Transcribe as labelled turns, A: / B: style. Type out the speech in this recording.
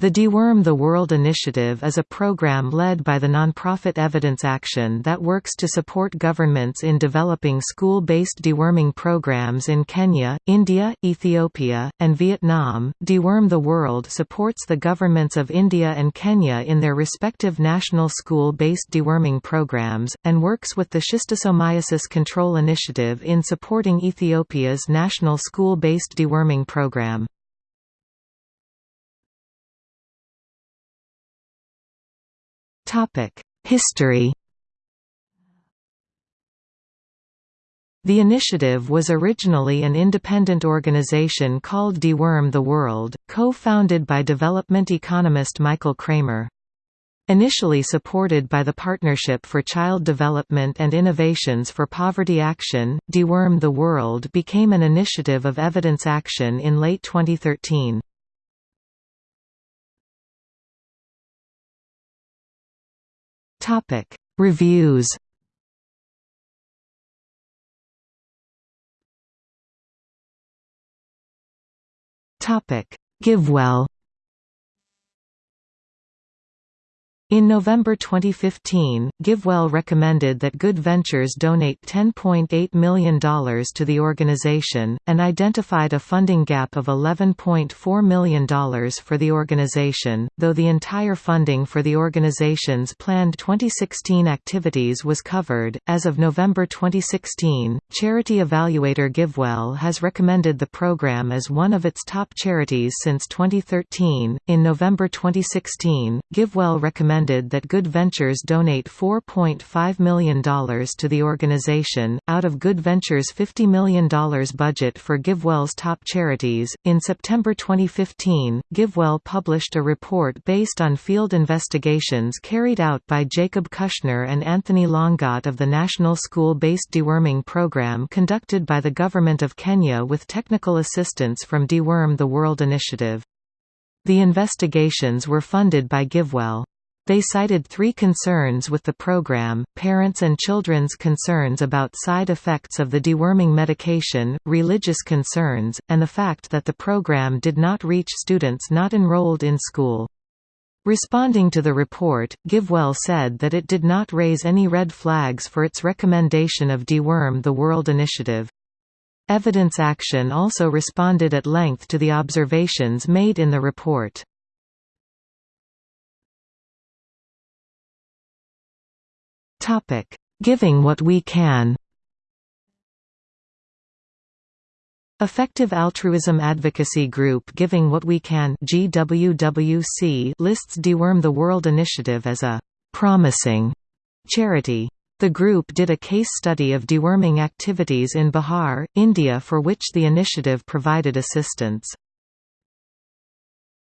A: The Deworm the World Initiative is a program led by the nonprofit Evidence Action that works to support governments in developing school-based deworming programs in Kenya, India, Ethiopia, and Vietnam. Deworm the World supports the governments of India and Kenya in their respective national school-based deworming programs, and works with the Schistosomiasis Control Initiative in supporting Ethiopia's national school-based deworming program. History The initiative was originally an independent organization called Deworm the World, co-founded by development economist Michael Kremer. Initially supported by the Partnership for Child Development and Innovations for Poverty Action, Deworm the World became an initiative of Evidence Action in late 2013. Topic. Reviews Topic. GiveWell In November 2015, GiveWell recommended that Good Ventures donate $10.8 million to the organization, and identified a funding gap of $11.4 million for the organization, though the entire funding for the organization's planned 2016 activities was covered. As of November 2016, charity evaluator GiveWell has recommended the program as one of its top charities since 2013. In November 2016, GiveWell recommended that Good Ventures donate $4.5 million to the organization, out of Good Ventures' $50 million budget for GiveWell's top charities. In September 2015, GiveWell published a report based on field investigations carried out by Jacob Kushner and Anthony Langat of the National School Based Deworming Program conducted by the Government of Kenya with technical assistance from Deworm the World Initiative. The investigations were funded by GiveWell. They cited three concerns with the program, parents and children's concerns about side effects of the deworming medication, religious concerns, and the fact that the program did not reach students not enrolled in school. Responding to the report, GiveWell said that it did not raise any red flags for its recommendation of Deworm the World initiative. Evidence Action also responded at length to the observations made in the report. Topic: Giving what we can. Effective Altruism Advocacy Group Giving What We Can GWWC lists Deworm the World Initiative as a «promising» charity. The group did a case study of deworming activities in Bihar, India for which the initiative provided assistance.